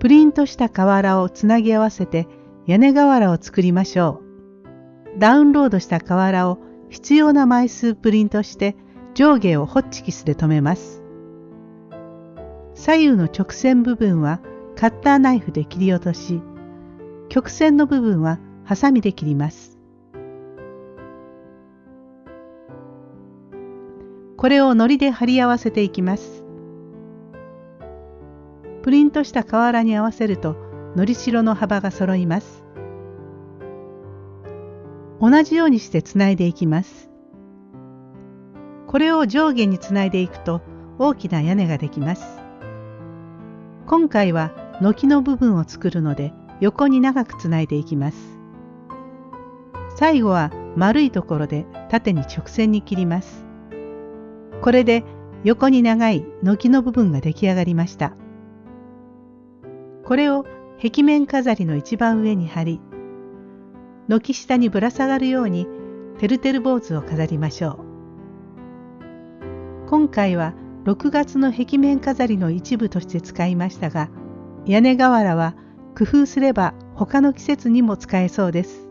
プリントした瓦をつなぎ合わせて屋根瓦を作りましょう。ダウンロードした瓦を必要な枚数プリントして上下をホッチキスで留めます。左右の直線部分はカッターナイフで切り落とし、曲線の部分はハサミで切ります。これを糊で貼り合わせていきます。プリントした瓦に合わせるとのりしろの幅が揃います。同じようにしてつないでいきます。これを上下につないでいくと大きな屋根ができます。今回は軒の部分を作るので横に長くつないでいきます。最後は丸いところで縦に直線に切ります。これで横に長い軒の部分が出来上がりました。これを壁面飾りの一番上に貼り、軒下にぶら下がるようにてるてる坊主を飾りましょう。今回は6月の壁面飾りの一部として使いましたが、屋根瓦は工夫すれば他の季節にも使えそうです。